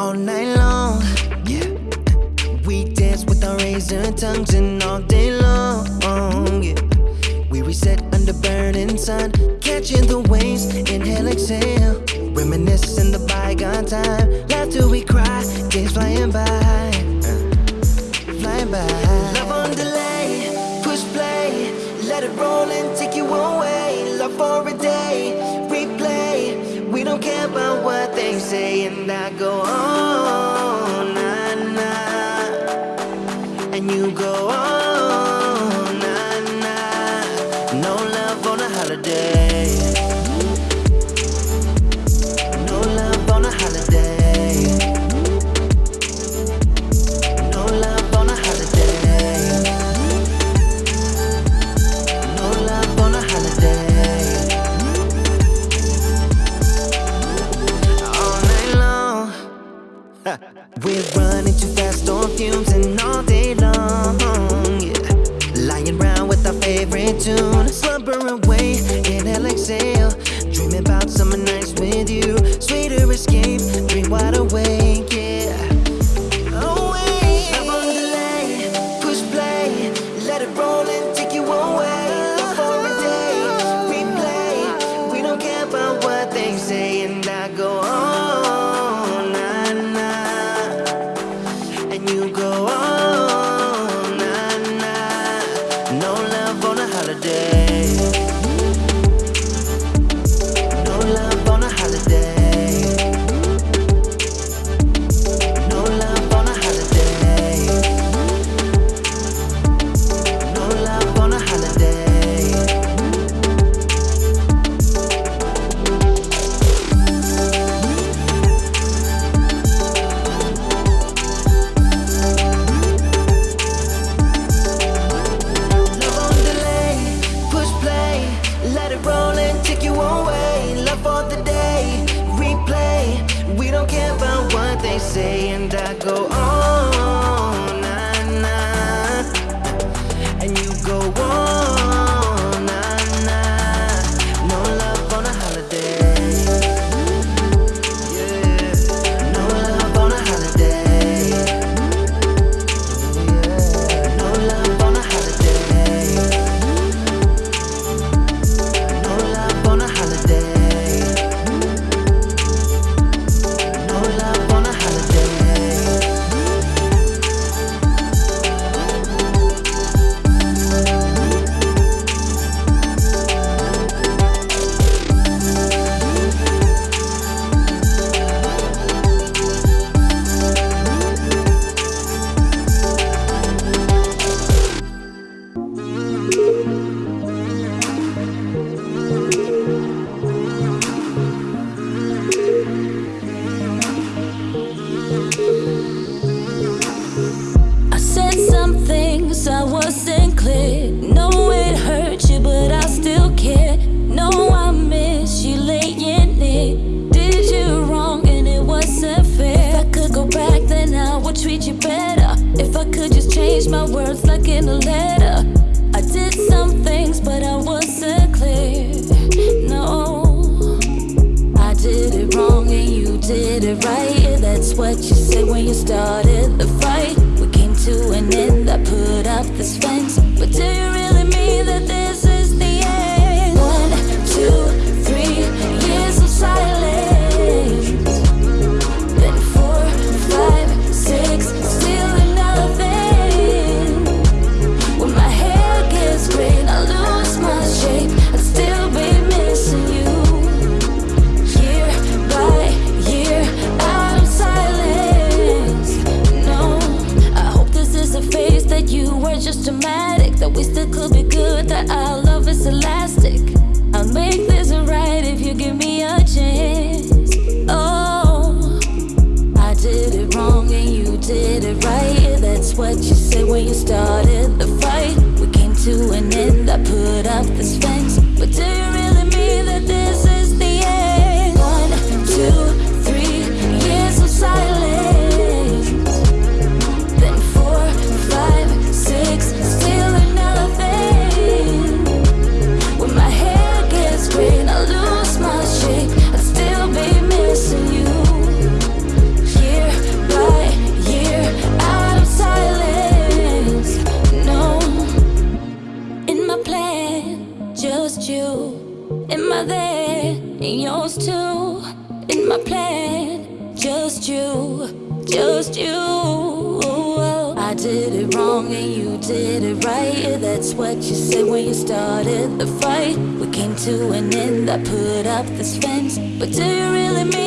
all night long. Yeah. We dance with our razor tongues and all day long. Yeah. We reset under burning sun, catching the waves, inhale, exhale. reminiscing the bygone time, laughter we you go. go letter. I did some things, but I wasn't clear. No, I did it wrong and you did it right. That's what you said when you started the man. Just you, just you. I did it wrong and you did it right. That's what you said when you started the fight. We came to an end. I put up this fence, but do you really mean?